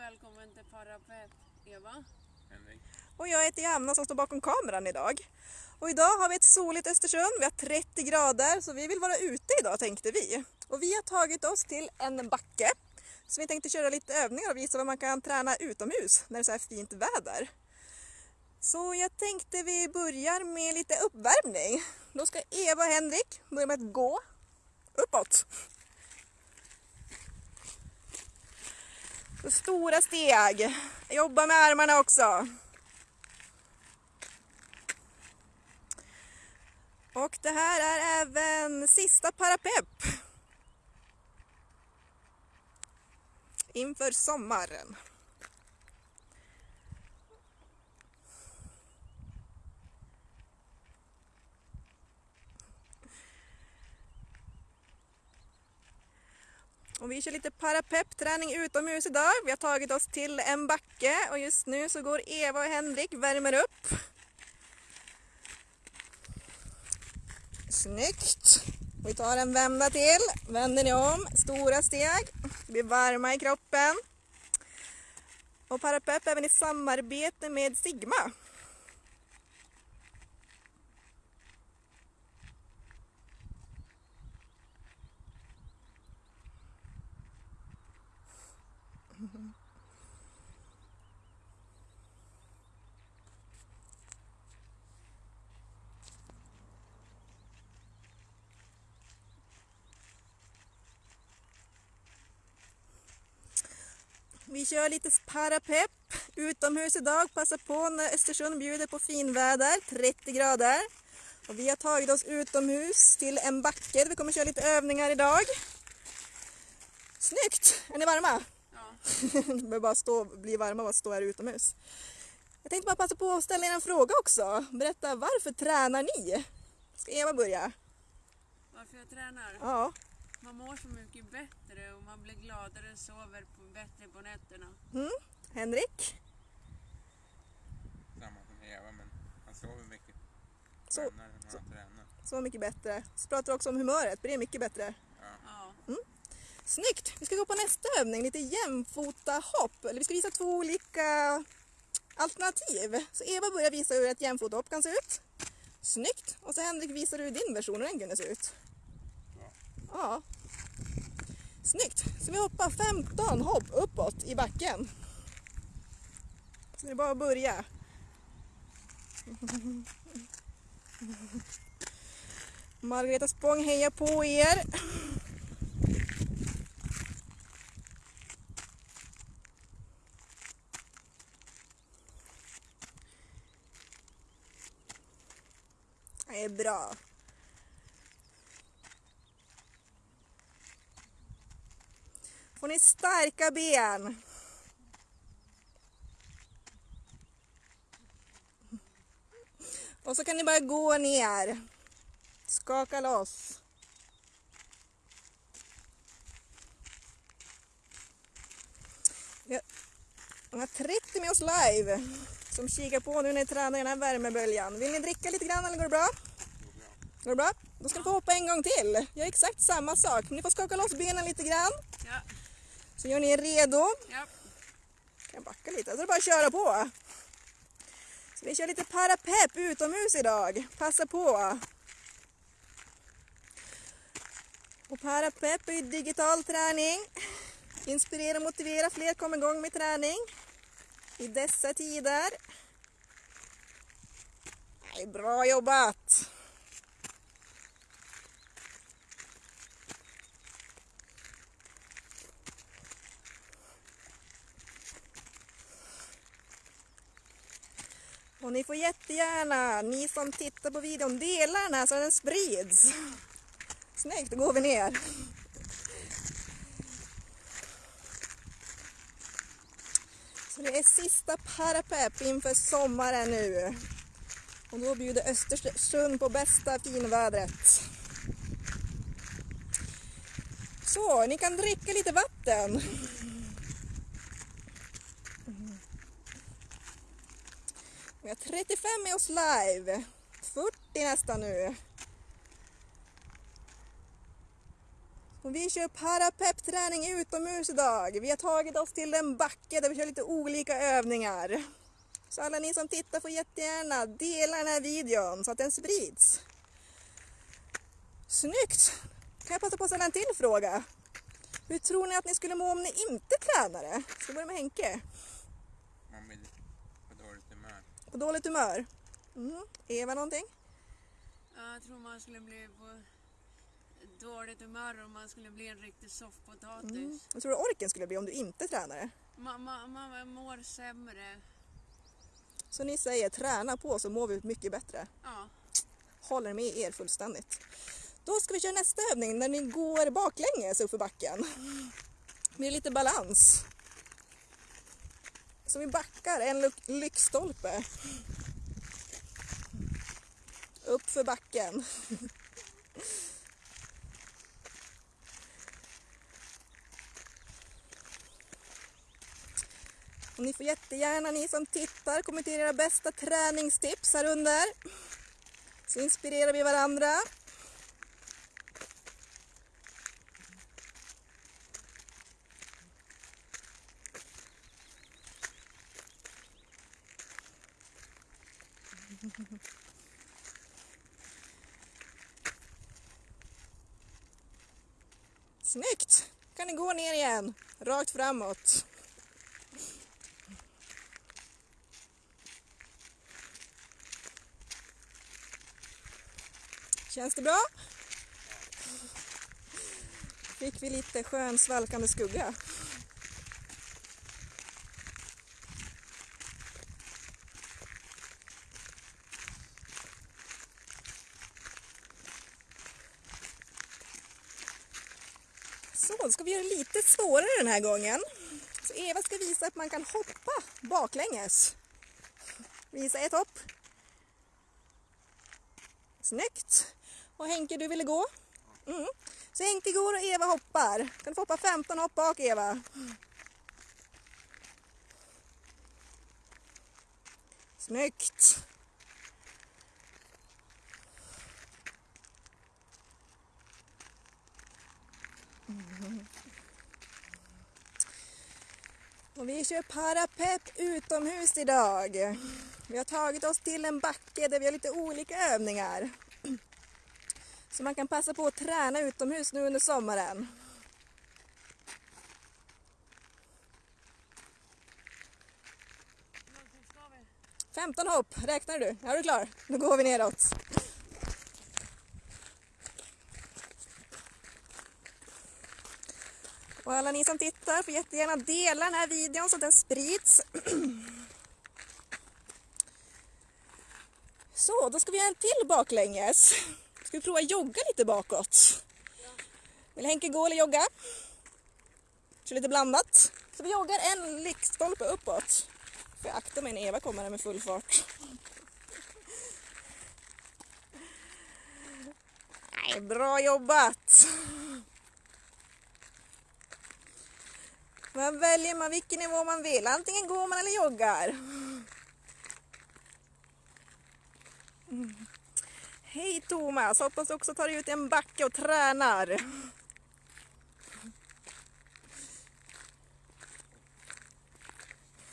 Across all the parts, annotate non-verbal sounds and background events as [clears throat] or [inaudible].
välkommen till Parapet, Eva. Henrik. Och jag heter Johanna som står bakom kameran idag. Och idag har vi ett soligt Östersund, vi har 30 grader så vi vill vara ute idag tänkte vi. Och vi har tagit oss till en backe. Så vi tänkte köra lite övningar och visa vad man kan träna utomhus när det är så här fint väder. Så jag tänkte vi börjar med lite uppvärmning. Då ska Eva och Henrik börja med att gå uppåt. Så stora steg. Jobba med armarna också. Och det här är även sista Parapepp. Inför sommaren. Och vi kör lite parapepträning utomhus idag. Vi har tagit oss till en backe och just nu så går Eva och Henrik värmer upp. Snyggt! Vi tar en vända till, vänder ni om, stora steg, blir varma i kroppen. Och Parapepp även i samarbete med Sigma. Vi kör lite parapepp utomhus idag. Passa på när Östersund bjuder på finväder, 30 grader. Och vi har tagit oss utomhus till en backe. Vi kommer köra lite övningar idag. Snyggt! Är ni varma? Ja. [laughs] Behöver bara stå, bli varma av att stå här utomhus. Jag tänkte bara passa på att ställa er en fråga också. Berätta, varför tränar ni? Ska Eva börja? Varför jag tränar? Ja. Man mår så mycket bättre och man blir gladare och sover på, bättre på nätterna. Mm. Henrik? Samma som Eva, men han sover mycket. Så, när han tränar. så mycket bättre. Så pratar också om humöret, blir det mycket bättre? Ja. Ja. Snyggt! Vi ska gå på nästa övning, lite jämfota hopp. Eller vi ska visa två olika alternativ. Så Eva börjar visa hur ett jämfota hopp kan se ut. Snyggt! Och så Henrik visar hur din version hur den kunde se ut. Ja. Snyggt! Så vi hoppar 15 hopp uppåt i backen. Så det är bara att börja. Margareta Spång hejar på er. Det är bra. Får ni starka ben. Och så kan ni bara gå ner. Skaka loss. Vi har- 30 med oss live som kikar på nu när ni tränar i den här värmeböljan. Vill ni dricka lite grann eller går det bra? går bra. Går det bra? Då ska ni få hoppa en gång till. Gör exakt samma sak. Men ni får skaka loss benen lite grann. Ja. Så gör ni er redo. ja. Kan jag backa lite? Så är det bara att köra på. Så vi kör lite parapepp utomhus idag. Passa på. Och parapepp är ju digital träning. Inspirera och motivera fler komma igång med träning. I dessa tider. Nej, bra jobbat! Och ni får jättegärna, ni som tittar på videon, dela den här så den sprids. Snyggt, då går vi ner. Så det är sista parapepp inför sommaren nu. Och då bjuder Östersund på bästa finvädret. Så, ni kan dricka lite vatten. Vi har 35 med oss live. 40 nästan nu. Och vi kör parapeppträning utomhus idag. Vi har tagit oss till en backe där vi kör lite olika övningar. Så alla ni som tittar får jättegärna dela den här videon så att den sprids. Snyggt! Kan jag passa på att ställa en till fråga? Hur tror ni att ni skulle må om ni inte tränade? Ska vi börja med Henke? Man blir på dåligt humör. På dåligt humör? Mm. Eva någonting? Ja, jag tror man skulle bli på dåligt humör om man skulle bli en riktig soffpotatis. Mm. Vad tror du orken skulle bli om du inte tränade? Man, man, man mår sämre. Så ni säger träna på så mår vi mycket bättre. Ja. Håller med er fullständigt. Då ska vi köra nästa övning när ni går baklänges uppför backen. Med lite balans. Så vi backar en lyktstolpe. Upp för backen. Och ni får jättegärna, ni som tittar, kommentera era bästa träningstips här under. Så inspirerar vi varandra. Snyggt! kan ni gå ner igen, rakt framåt. Känns det bra? Fick vi lite skön svalkande skugga. Så, då ska vi göra lite svårare den här gången. Så Eva ska visa att man kan hoppa baklänges. Visa ett hopp. Snyggt! Och Henke, du ville gå? Mm. Så Henke går och Eva hoppar. Kan du få hoppa 15 hopp bak, Eva? Snyggt! Mm. Och vi kör parapepp utomhus idag. Vi har tagit oss till en backe där vi har lite olika övningar. Så man kan passa på att träna utomhus nu under sommaren. Femton ska vi? 15 hopp, räknar du? Ja, är du klar? Då går vi neråt. Och alla ni som tittar får jättegärna dela den här videon så att den sprids. [clears throat] Så, då ska vi göra en till baklänges. Ska vi prova jogga lite bakåt? Vill Henke gå eller jogga? Kör lite blandat. Så vi joggar en lyktstolpe uppåt. Får jag akta mig när Eva kommer här med full fart. [laughs] Nej, bra jobbat! Man väljer man vilken nivå man vill. Antingen går man eller joggar. Mm. Hej Thomas! Hoppas du också tar dig ut i en backe och tränar.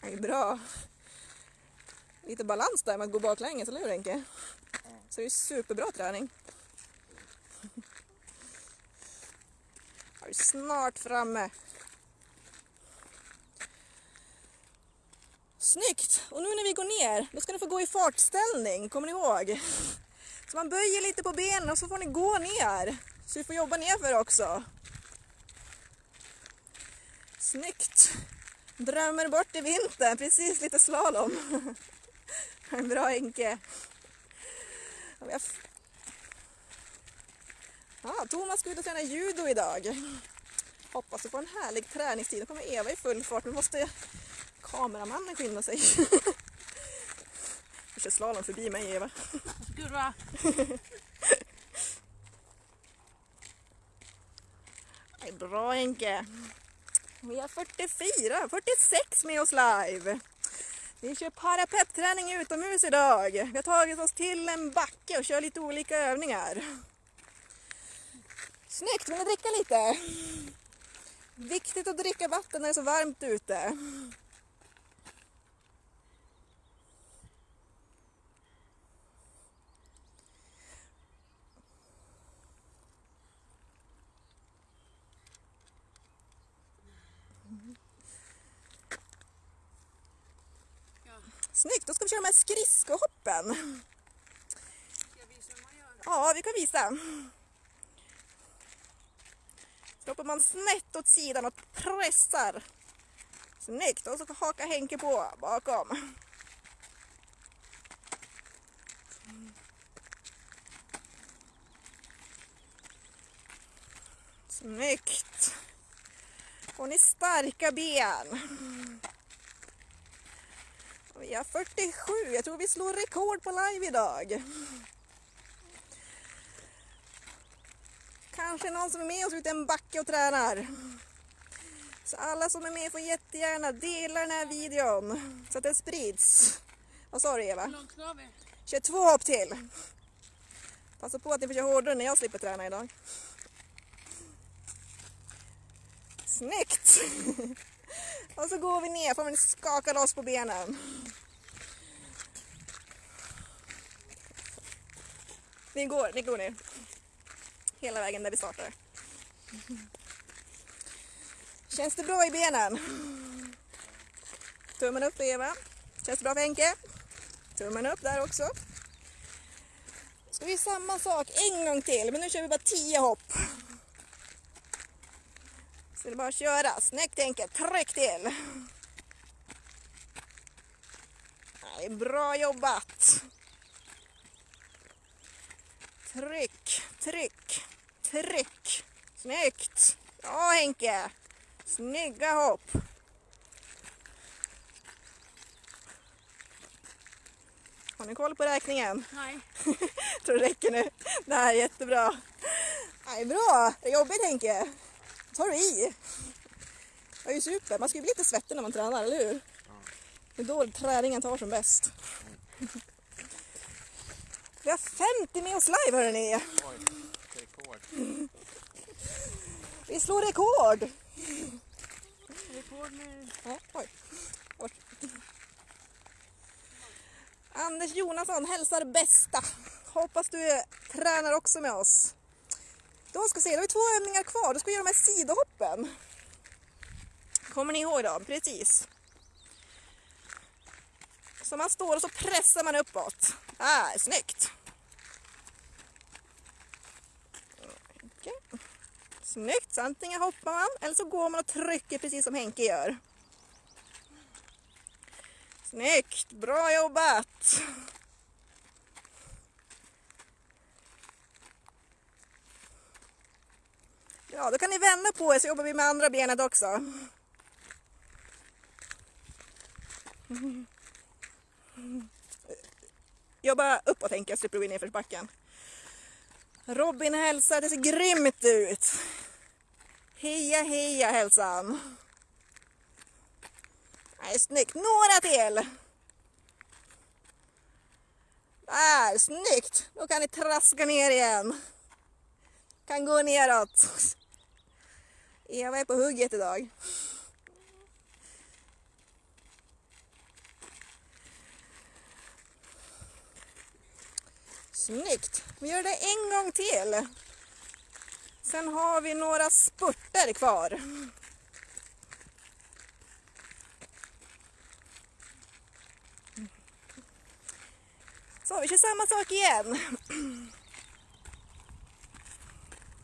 Det är bra. Lite balans där med att gå baklänges, eller hur Henke? Så det är superbra träning. Jag är snart framme. Snyggt! Och nu när vi går ner, då ska ni få gå i fartställning, kommer ni ihåg? Så man böjer lite på benen och så får ni gå ner. Så vi får jobba nerför också. Snyggt! Drömmer bort i vintern, precis lite slalom. [laughs] En Bra Henke. Ja, Thomas ska ut och träna judo idag. Hoppas du får en härlig träningstid. Nu kommer Eva i full fart. Vi måste kameramannen skynda sig. Du kör slalom förbi mig Eva. Kurva! Bra Henke. Vi har 44, 46 med oss live. Vi kör parapeppträning utomhus idag. Vi har tagit oss till en backe och kör lite olika övningar. Snyggt, vill ni dricka lite? Viktigt att dricka vatten när det är så varmt ute. Snyggt, då ska vi köra de här skridskohoppen. ska jag visa hur man gör? Ja, vi kan visa. Så hoppar man snett åt sidan och pressar. Snyggt, och så hakar Henke på bakom. Snyggt. Och ni starka ben. Vi har 47, jag tror vi slår rekord på live idag. Kanske någon som är med oss ute i en backe och tränar. Så alla som är med får jättegärna dela den här videon så att den sprids. Vad sa du Hur Eva? långt ska vi? Kör två hopp till. Passa på att ni får köra hårdare när jag slipper träna idag. Snyggt! Och så går vi ner, får vi skaka loss på benen. Ni går, ni går ner. Hela vägen där vi startar. Känns det bra i benen? Tummen upp Eva. Känns det bra för Henke? Tummen upp där också. Ska vi göra samma sak en gång till, men nu kör vi bara 10 hopp. Så det är bara att köra. Snyggt Henke, tryck till. Nej, bra jobbat. Tryck, tryck, tryck. Snyggt. Ja Henke. Snygga hopp. Har ni koll på räkningen? Nej. [laughs] tror det räcker nu. Det här är jättebra. Nej, bra! Det är jobbigt Henke. Tar du i. Det är ju super. Man ska ju bli lite svettig när man tränar, eller hur? Det är då träningen tar som bäst. Vi har 50 med oss live hörni. Oj, rekord. Vi slår rekord. Rekord med... Ja, oj. Oj. Anders Jonasson hälsar bästa. Hoppas du tränar också med oss. Då ska vi se, då har vi två övningar kvar. Då ska vi göra de här sidohoppen. Kommer ni ihåg dem? Precis. Så man står och så pressar man uppåt. Ah, snyggt. Okay. Snyggt, så antingen hoppar man eller så går man och trycker precis som Henke gör. Snyggt, bra jobbat! Ja, då kan ni vända på er så jobbar vi med andra benet också. Jobba uppåt Henke, slipper du gå in i nedförsbacken. Robin hälsar, det ser grymt ut. Heja heja hälsan. Nej, snyggt. Några till. Där, snyggt. Då kan ni traska ner igen. Kan gå neråt. Eva är på hugget idag. Snyggt. Vi gör det en gång till. Sen har vi några spurter kvar. Så vi kör samma sak igen.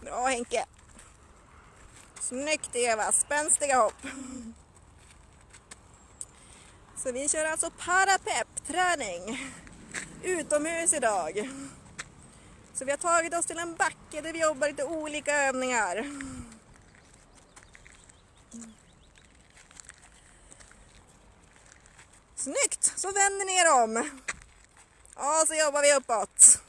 [clears throat] Bra Henke. Snyggt Eva, spänstiga hopp. Så vi kör alltså parapep-träning utomhus idag. Så vi har tagit oss till en backe där vi jobbar lite olika övningar. Snyggt! Så vänder ni er om. Ja, så jobbar vi uppåt.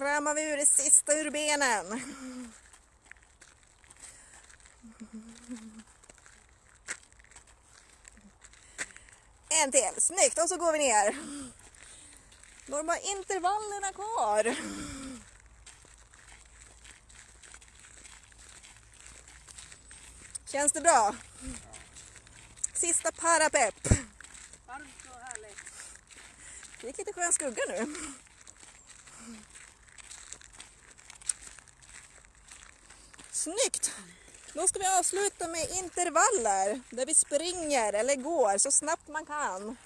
Kramar vi ur det sista ur benen. En till. Snyggt. Och så går vi ner. Då har bara intervallerna kvar. Känns det bra? Sista parapepp. Varmt och härligt. Det gick lite skön skugga nu. Snyggt! Då ska vi avsluta med intervaller där vi springer eller går så snabbt man kan.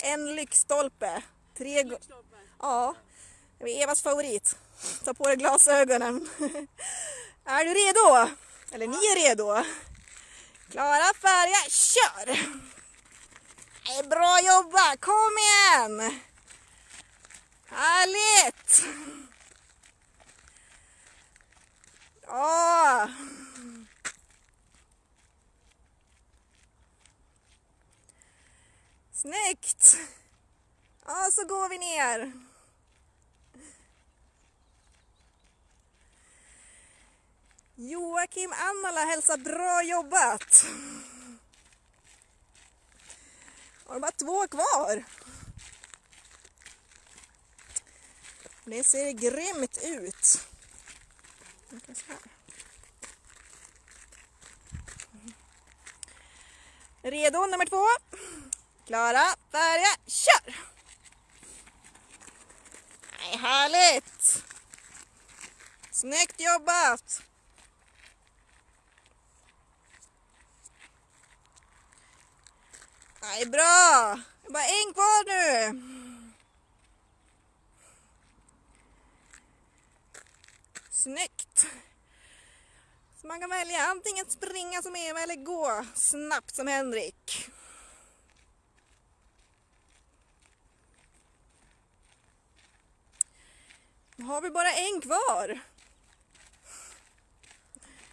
En lyktstolpe. Tre Lyktstolpe. Ja, det är Evas favorit. Ta på dig glasögonen. [laughs] Är du redo? Eller ni är redo? Klara, färdiga, kör! Bra jobbat, kom igen! Härligt! Åh! Snyggt! Ja, så går vi ner. Joakim Annala hälsar bra jobbat. Har bara två kvar. Det ser grymt ut funkar så här. Mm. Redo nummer två. Klara, färdiga, kör! Nej, härligt! Snyggt jobbat! Nej, bra! Det är bara en kvar nu. Snyggt! Så man kan välja antingen springa som Eva eller gå snabbt som Henrik. Nu har vi bara en kvar.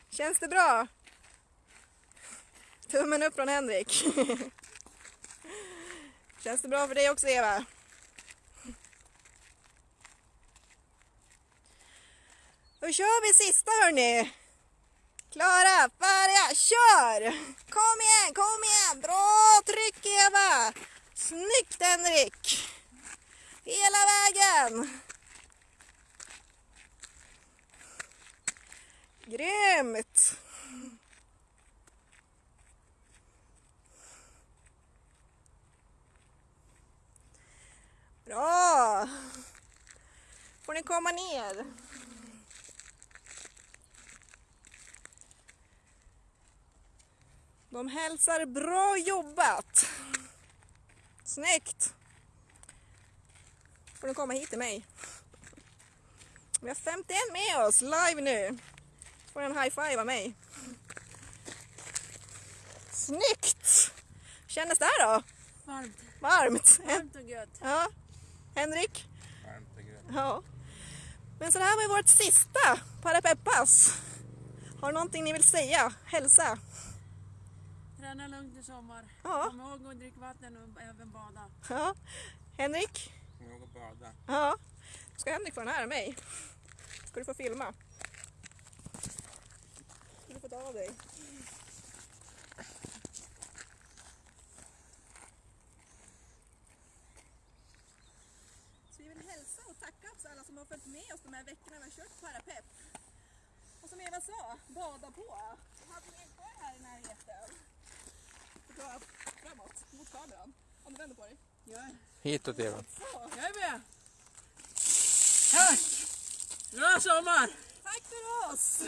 Känns det bra? Tummen upp från Henrik. [laughs] Känns det bra för dig också Eva? Då kör vi sista hörni. Klara, färdiga, kör! Kom igen, kom igen! Bra tryck Eva! Snyggt Henrik! Hela vägen! Grymt! Bra! Får ni komma ner? De hälsar bra jobbat! Snyggt! Får ni komma hit till mig? Vi har 51 med oss live nu. Får en high five av mig. Snyggt! Kändes det här då? Varmt. Varmt? Varmt och gött. Ja. Henrik? Varmt och gött. Ja. Men så det här var ju vårt sista Parapeppas. Har du någonting ni vill säga? Hälsa? Träna lugnt i sommar. Ja. Kom ihåg att dricka vatten och även bada. Ja. Henrik? Kom ihåg att bada. Ja. Ska Henrik få den här av mig? Ska du få filma? Ska du få ta av dig? Så vi vill hälsa och tacka också alla som har följt med oss de här veckorna vi har kört Parapepp. Och som Eva sa, bada på. Och hade ni en kvar här i närheten? Dra framåt mot kameran. Om du vänder på dig. Ja, Hitåt Eva. Så. jag är med. Tack! Bra sommar! Tack för oss!